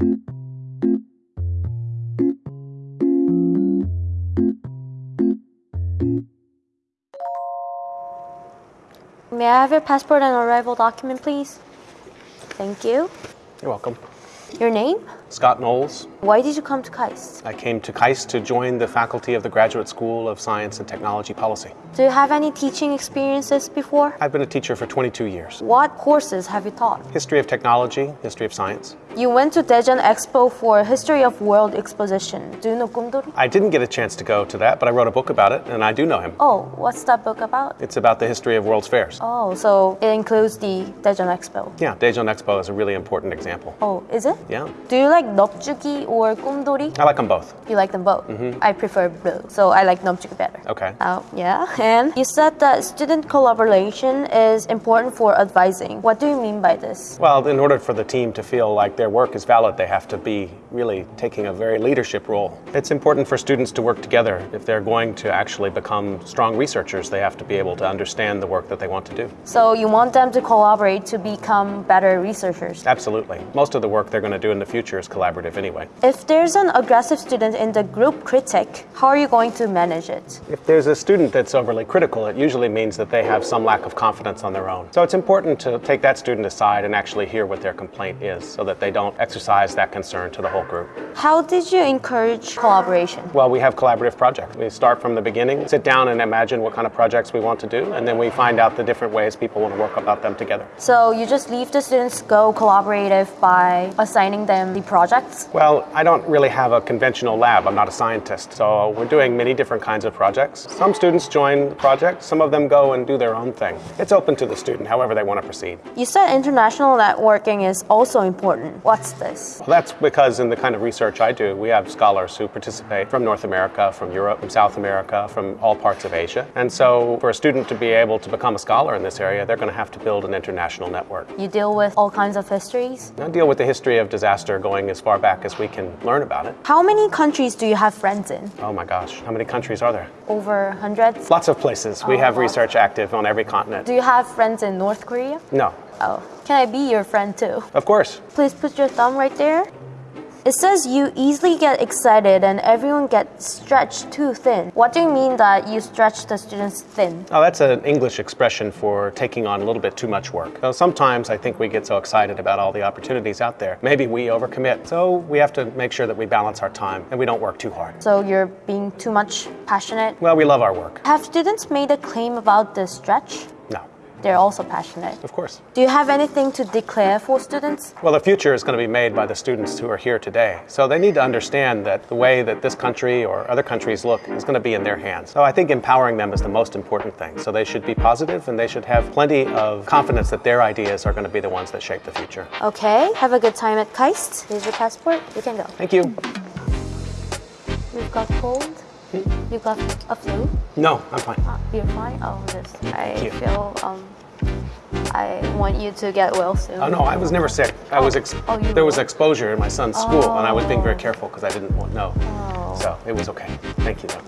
May I have your passport and arrival document, please? Thank you. You're welcome. Your name? Scott Knowles. Why did you come to KAIST? I came to KAIST to join the faculty of the Graduate School of Science and Technology Policy. Do you have any teaching experiences before? I've been a teacher for 22 years. What courses have you taught? History of technology, history of science. You went to Daejeon Expo for History of World Exposition. Do you know Kumdori? I didn't get a chance to go to that, but I wrote a book about it, and I do know him. Oh, what's that book about? It's about the history of World's Fairs. Oh, so it includes the Daejeon Expo. Yeah, Daejeon Expo is a really important example. Oh, is it? Yeah, Do you like Nopjuki or Kumdori? I like them both. You like them both. Mm -hmm. I prefer blue, so I like Nopjuki better. Okay. Oh, yeah. And you said that student collaboration is important for advising. What do you mean by this? Well, in order for the team to feel like their work is valid, they have to be really taking a very leadership role. It's important for students to work together. If they're going to actually become strong researchers, they have to be able to understand the work that they want to do. So you want them to collaborate to become better researchers. Absolutely. Most of the work they're going to do in the future is collaborative anyway. If there's an aggressive student in the group critic, how are you going to manage it? If there's a student that's overly critical, it usually means that they have some lack of confidence on their own. So it's important to take that student aside and actually hear what their complaint is so that they don't exercise that concern to the whole group. How did you encourage collaboration? Well, we have collaborative projects. We start from the beginning, sit down and imagine what kind of projects we want to do, and then we find out the different ways people want to work about them together. So you just leave the students go collaborative by assigning them the projects? Well, I don't really have a conventional lab. I'm not a scientist. So we're doing many different kinds of projects. Some students join the project, some of them go and do their own thing. It's open to the student, however they want to proceed. You said international networking is also important. What's this? Well, that's because in the kind of research I do, we have scholars who participate from North America, from Europe, from South America, from all parts of Asia. And so for a student to be able to become a scholar in this area, they're going to have to build an international network. You deal with all kinds of histories? I deal with the history of disaster going as far back as we can learn about it. How many countries do you have friends in? Oh my gosh, how many countries are there? Over hundreds? Lots of places. We Oh, have lots. research active on every continent. Do you have friends in North Korea? No, Oh, can I be your friend too? of course. Please put your thumb right there. It says you easily get excited and everyone gets stretched too thin. What do you mean that you stretch the students thin? Oh, that's an English expression for taking on a little bit too much work. So sometimes I think we get so excited about all the opportunities out there. Maybe we overcommit. So we have to make sure that we balance our time and we don't work too hard. So you're being too much passionate? Well, we love our work. Have students made a claim about the stretch? They're also passionate. of course. Do you have anything to declare for students? Well, the future is going to be made by the students who are here today. So they need to understand that the way that this country or other countries look is going to be in their hands. So I think empowering them is the most important thing. So they should be positive and they should have plenty of confidence that their ideas are going to be the ones that shape the future. Okay, have a good time at KAIST. Here's your passport. You can go. Thank you. We've got cold? You've got a flu? No, I'm fine. Ah, you're fine? Oh, this. I you. feel, um, I want you to get well soon. Oh no, I was never sick. I was ex- Oh, you there was exposure in my son's school, and I was being very Oh. careful because I didn't want know. Oh. So it was okay. Thank you. Though.